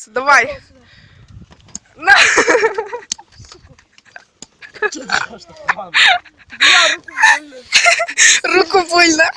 получится. Давай. На. Руку больно.